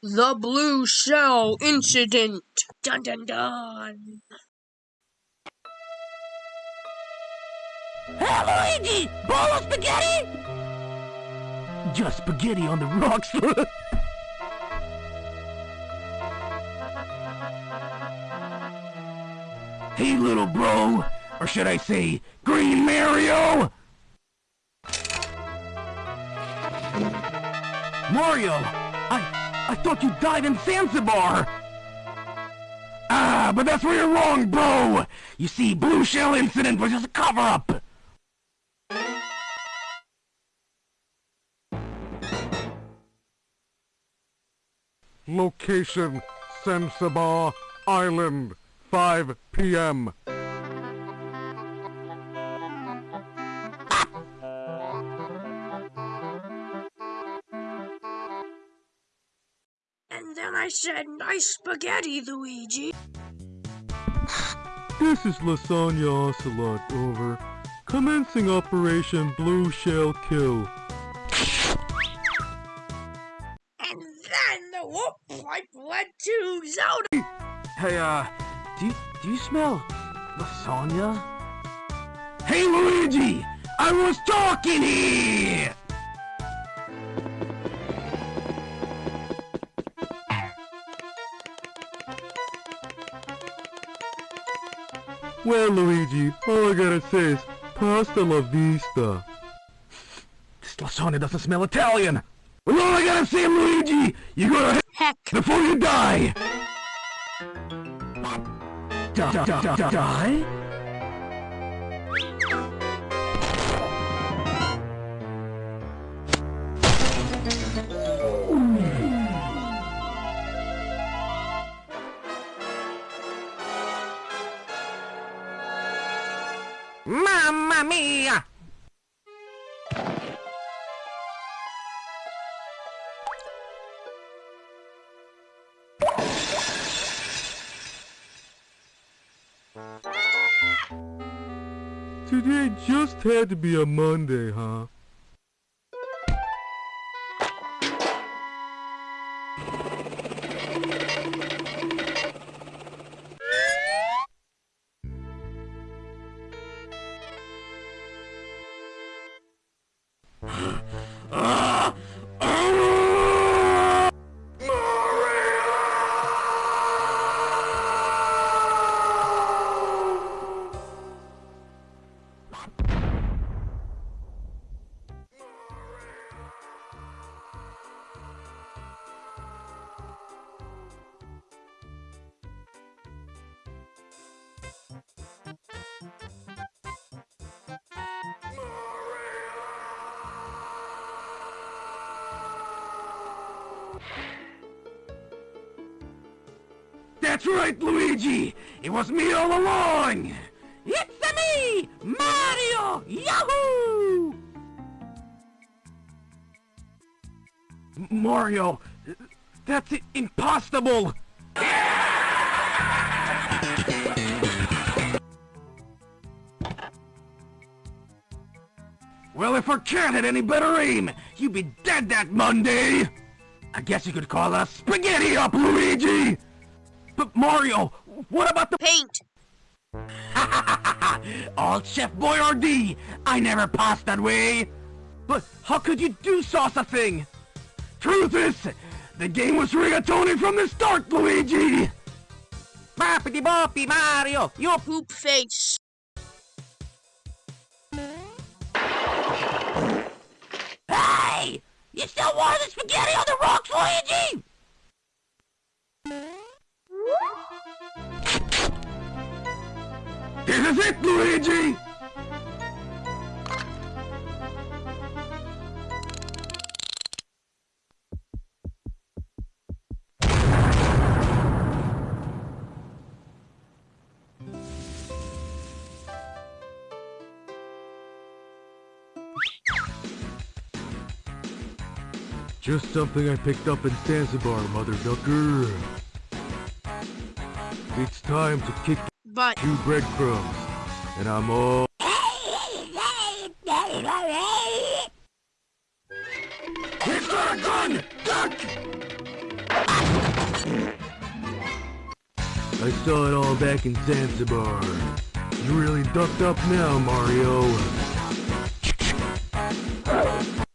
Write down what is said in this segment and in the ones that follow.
The Blue Shell Incident. Dun dun dun. Hey, Luigi! Bowl of spaghetti? Just spaghetti on the rocks. hey, little bro. Or should I say, Green Mario? Mario! I... I thought you died in Zanzibar! Ah, but that's where you're wrong, bro! You see, Blue Shell Incident was just a cover-up! Location, Zanzibar Island, 5 p.m. said, nice spaghetti, Luigi. This is Lasagna Ocelot, over. Commencing Operation Blue Shell Kill. And then the warp pipe led to Zelda. Hey, uh, do you, do you smell lasagna? Hey, Luigi! I was talking here! Well, Luigi, all I gotta say is pasta la vista. This lasagna doesn't smell Italian! Well, all I gotta say, Luigi, you gotta Heck. before you die! Die? Today just had to be a Monday, huh? That's right, Luigi! It was me all along! It's me, Mario! Yahoo! Mario, that's impossible! Well, if I can't hit any better aim, you'd be dead that Monday! I guess you could call us spaghetti up, Luigi! But Mario, what about the Paint. All Chef Boyardee! I never passed that way! But how could you do sauce a thing? Truth is, the game was rigatoni from the start, Luigi! Boppity boppy, Mario! You Poop face. Hey! You still want the spaghetti on the rocks, Luigi? This is it, Luigi! Just something I picked up in Zanzibar, Mother Ducker. It's time to kick but... Two breadcrumbs, and I'm all... He's got a gun! Duck! I saw it all back in Zanzibar. You really ducked up now, Mario.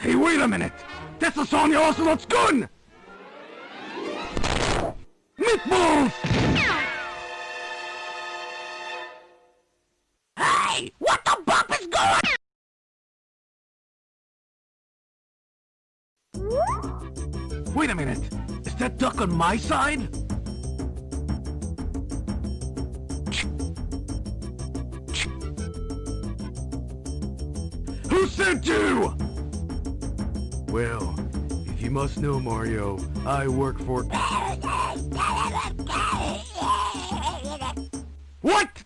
Hey, wait a minute! That's the song you also looks good! Meatballs! Minute! Is that duck on my side? Who sent you? Well, if you must know, Mario, I work for... What?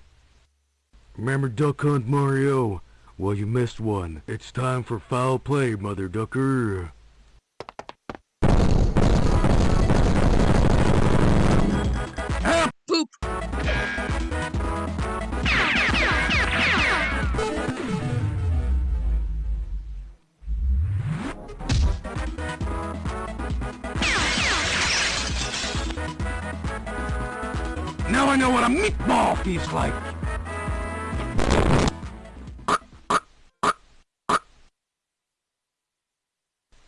Remember Duck Hunt, Mario? Well, you missed one. It's time for foul play, Mother Ducker. Meatball feels like.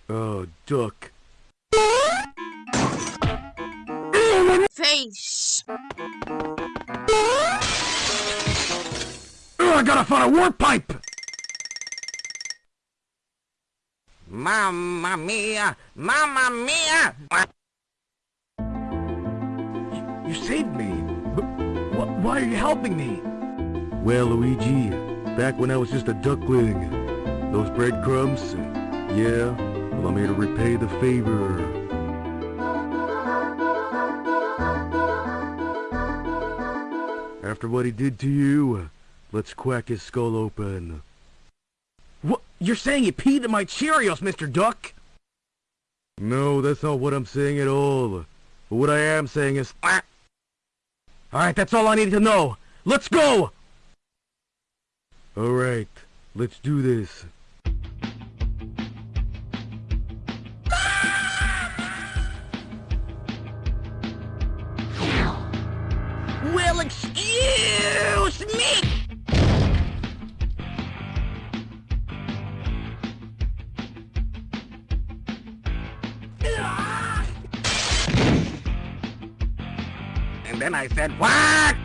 Oh, Duck. Face. Ugh, I gotta find a warp pipe! Mamma mia! Mamma mia! You saved me, but wh why are you helping me? Well, Luigi, back when I was just a duckling, those breadcrumbs, yeah, well, I'm here to repay the favor. After what he did to you, let's quack his skull open. What? You're saying you peed in my Cheerios, Mr. Duck? No, that's not what I'm saying at all. But what I am saying is... Alright, that's all I needed to know. Let's go! Alright, let's do this. What?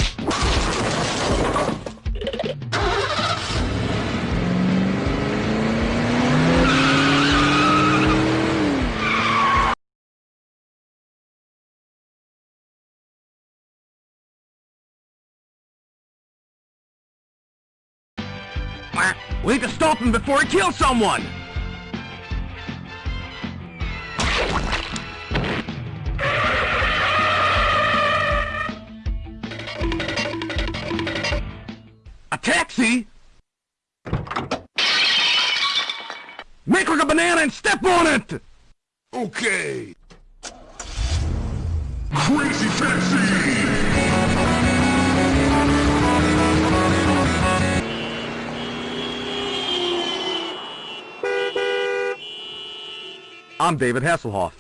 We need to stop him before he kills someone! It! Okay. Crazy taxi! I'm David Hasselhoff.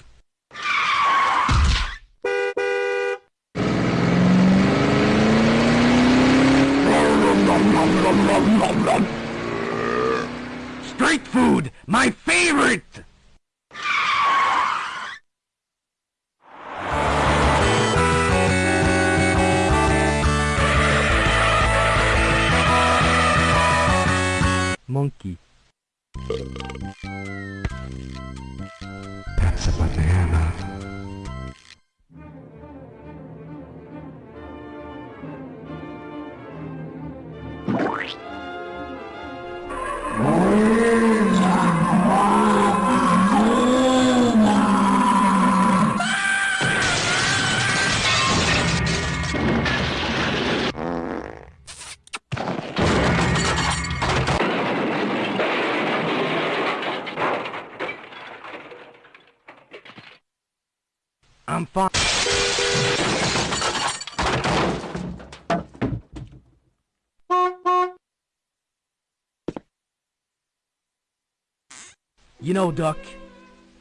Uh. I'm fine. You know, Duck,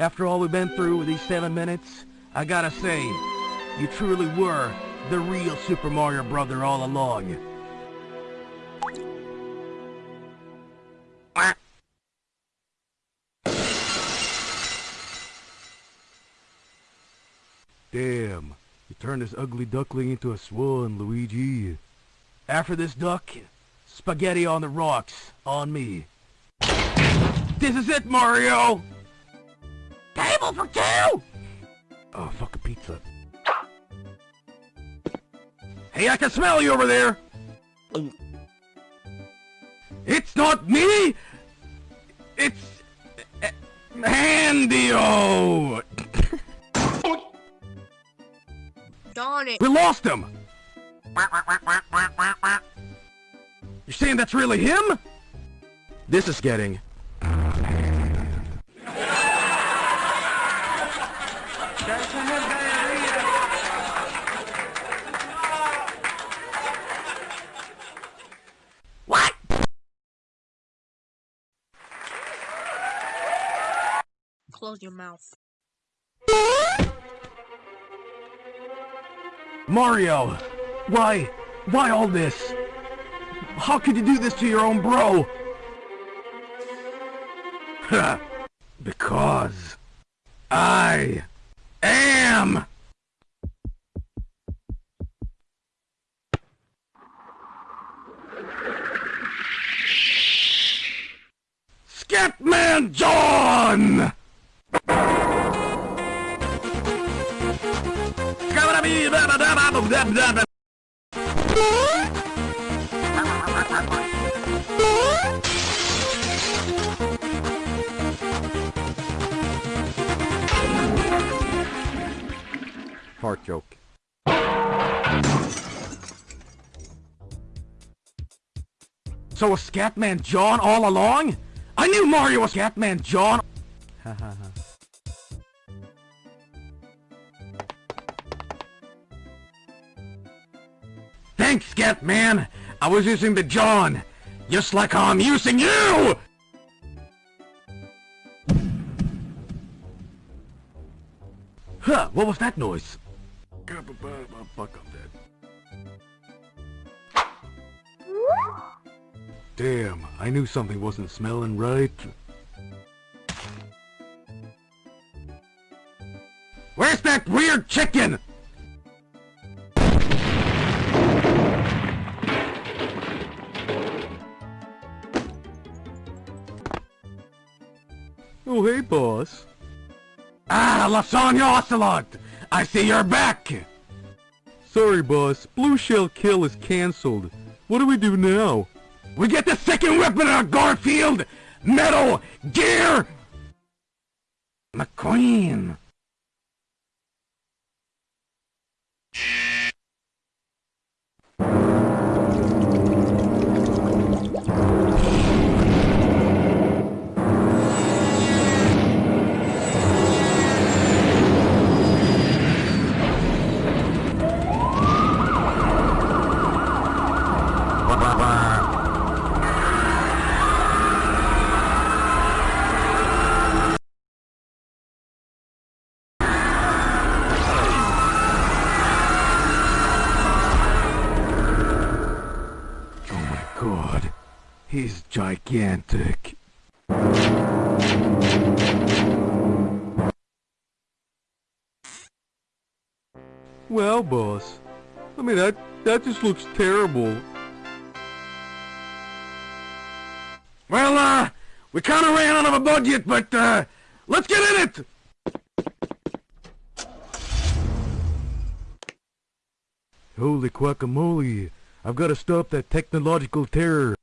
after all we've been through with these seven minutes, I gotta say, you truly were the real Super Mario Brother all along. Turned this ugly duckling into a swan, Luigi. After this duck, spaghetti on the rocks, on me. This is it, Mario! Table for two! Oh, fuck a pizza. Hey, I can smell you over there! It's not me! It's... Eh, Handio! Darn it. We lost him! You're saying that's really him? This is getting... What? Close your mouth. Mario! Why? Why all this? How could you do this to your own bro? Because I am Heart joke. So was Scatman John all along? I knew Mario was Scatman John! Ha ha ha. Thanks, Scatman! I was using the John! Just like I'm using you! Huh, what was that noise? Damn, I knew something wasn't smelling right. Where's that weird chicken? Oh, hey, boss. Ah, Lasagna Ocelot! I see you're back! Sorry, boss. Blue Shell Kill is cancelled. What do we do now? We get the second weapon of Garfield! Metal Gear! McQueen! Gigantic. Well, boss. I mean, that, that just looks terrible. Well, uh, we kinda ran out of a budget, but, uh, let's get in it! Holy guacamole. I've got to stop that technological terror.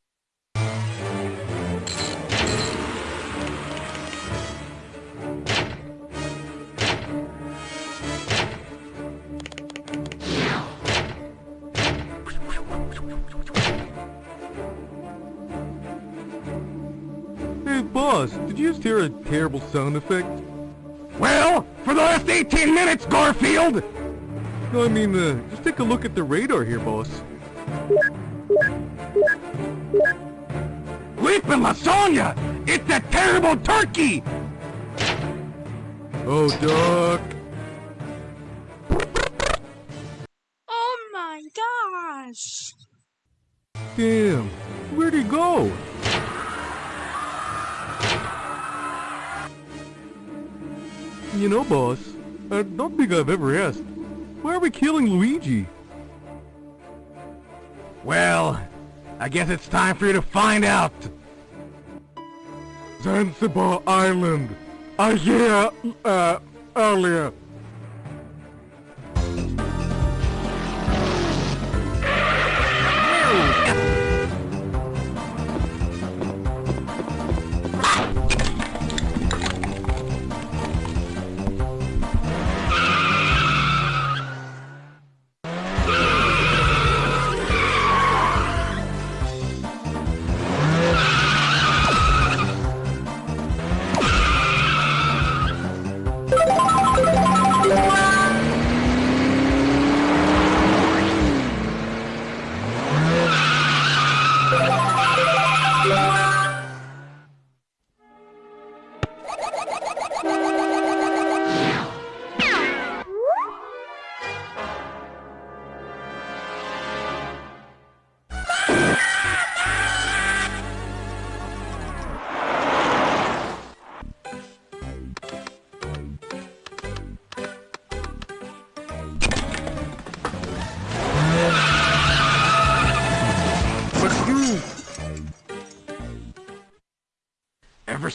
A terrible sound effect? Well, for the last 18 minutes, Garfield! No, I mean, uh, just take a look at the radar here, boss. Leaping lasagna! It's that terrible turkey! Oh, Doc. Oh vanished. Damn, where'd he go? You know, boss, I don't think I've ever asked, why are we killing Luigi? Well, I guess it's time for you to find out. Zanzibar Island. I hear, uh, earlier.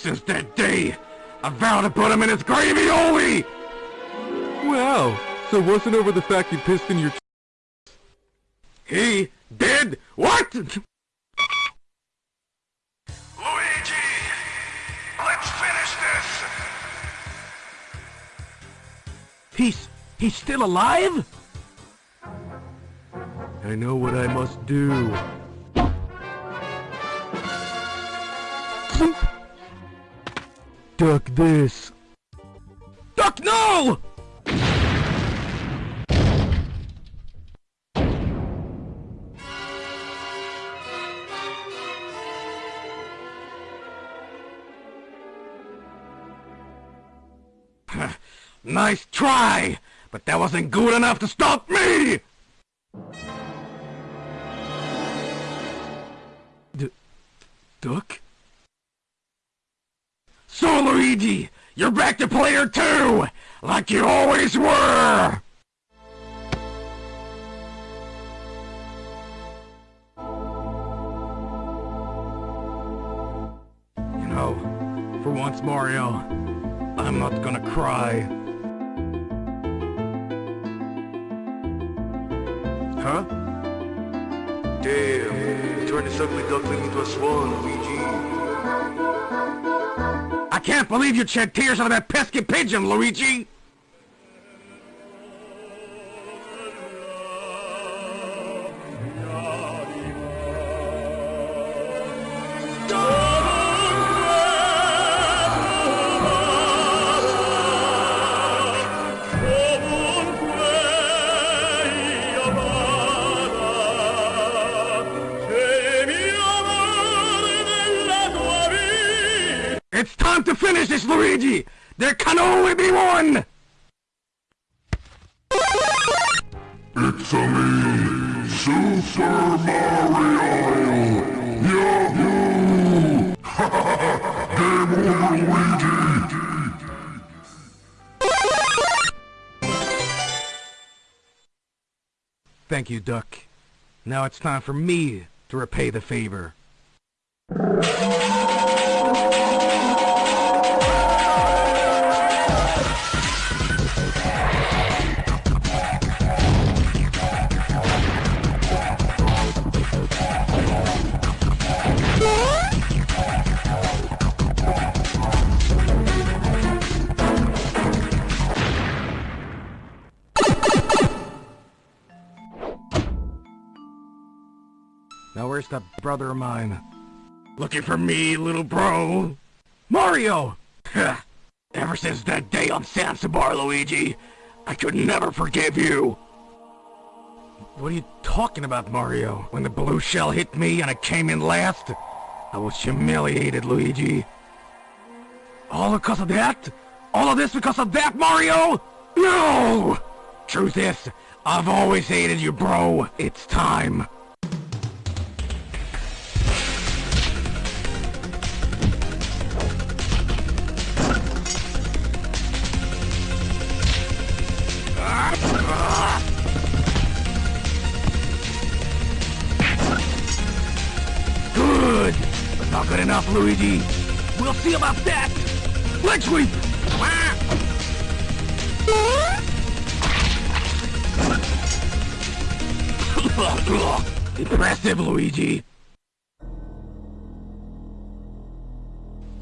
Since that day, I vowed to put him in his gravy Wow, so wasn't over the fact you pissed in your He did what? Luigi! Let's finish this! He's... he's still alive? I know what I must do. Duck this. Duck, no! nice try, but that wasn't good enough to stop me! D Duck? So, Luigi, you're back to player two, like you always were! You know, for once, Mario, I'm not gonna cry. Huh? Damn, turned this ugly duckling into a swan, Luigi. I can't believe you shed tears on that pesky pigeon, Luigi! It's time to finish this, Luigi! There can only be one! It's a me, Super Mario! Yahoo! Game over, Luigi! Thank you, Duck. Now it's time for me to repay the favor. That brother of mine? Looking for me, little bro? Mario! Ever since that day on Zanzibar, Luigi, I could never forgive you! What are you talking about, Mario? When the blue shell hit me and I came in last, I was humiliated, Luigi. All because of that? All of this because of that, Mario? No! Truth is, I've always hated you, bro. It's time. Luigi. We'll see about that. Leg sweep! Impressive, Luigi.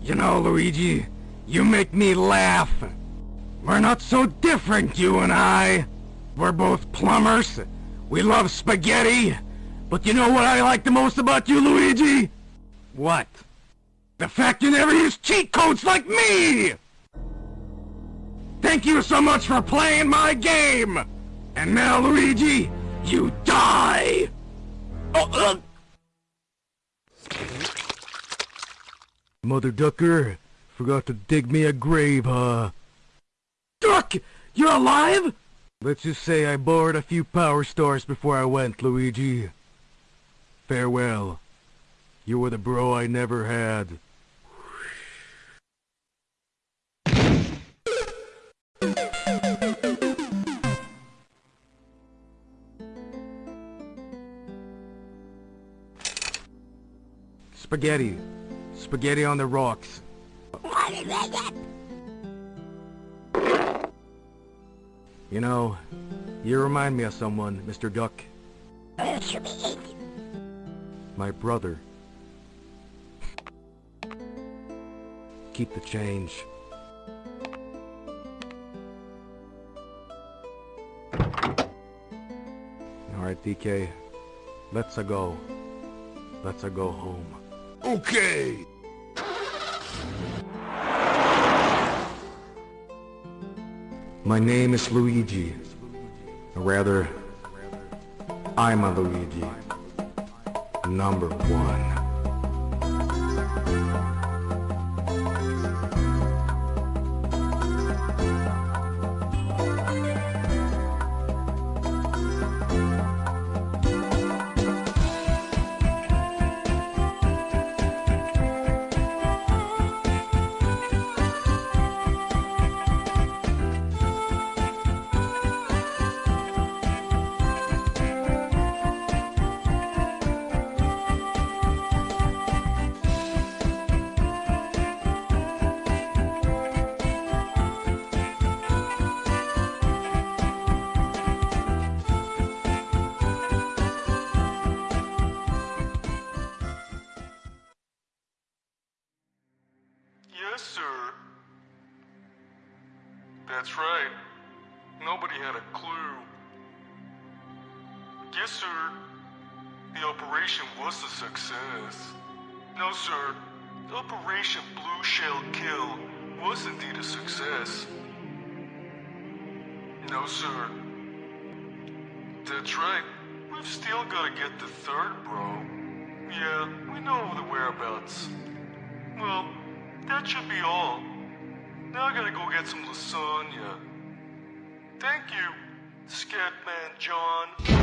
You know, Luigi, you make me laugh. We're not so different, you and I. We're both plumbers. We love spaghetti. But you know what I like the most about you, Luigi? What? The fact you never use cheat codes like me! Thank you so much for playing my game! And now, Luigi, you die! Oh, uh, Mother Ducker, forgot to dig me a grave, huh? Duck! You're alive? Let's just say I borrowed a few power stars before I went, Luigi. Farewell. You were the bro I never had. Spaghetti. Spaghetti on the rocks. You know, you remind me of someone, Mr. Duck. My brother. Keep the change. Alright, DK. Let's-a go. Let's-a go home. Okay. My name is Luigi. Or rather, I'm a Luigi. Number one. Yes, sir. That's right. Nobody had a clue. Yes, sir. The operation was a success. No, sir. Operation Blue Shell Kill was indeed a success. No, sir. That's right. We've still gotta get the third, bro. Yeah, we know the whereabouts. Well, that should be all. Now I gotta go get some lasagna. Thank you, Scatman John.